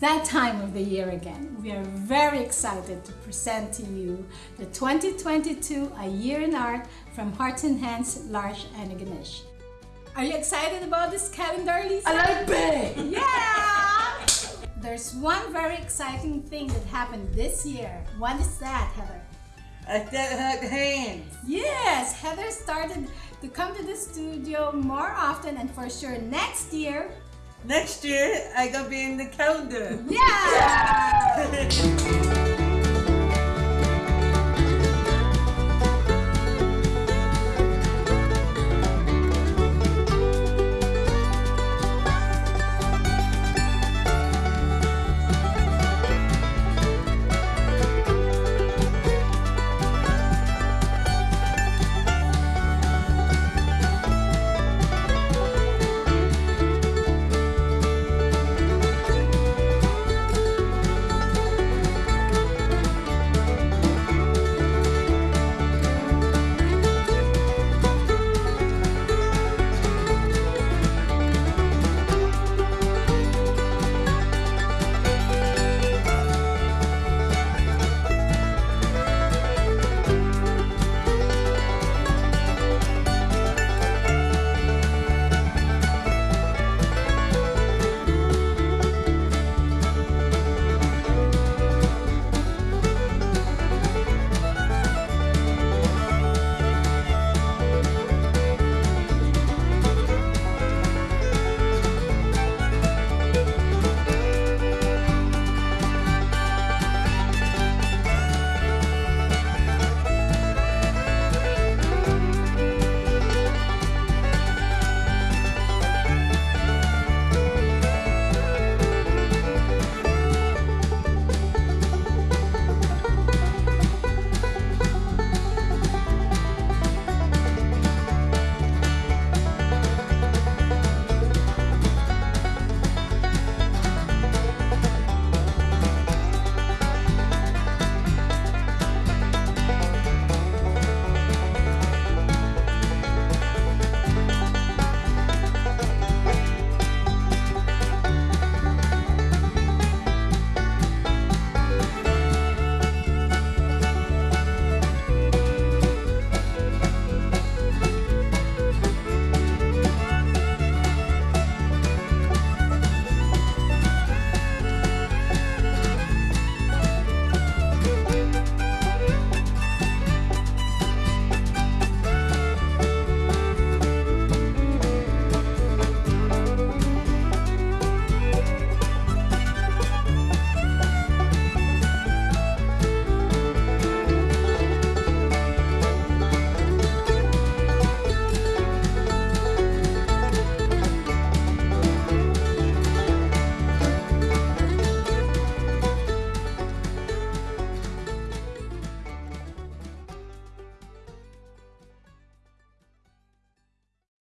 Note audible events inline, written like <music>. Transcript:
that time of the year again. We are very excited to present to you the 2022 A Year in Art from Hearts and Hands, Lars and Ganesh. Are you excited about this calendar, Lisa? I like big! Yeah! There's one very exciting thing that happened this year. What is that, Heather? I hug hands. Yes, Heather started to come to the studio more often and for sure next year next year I gonna be in the calendar. Yeah! yeah! <laughs>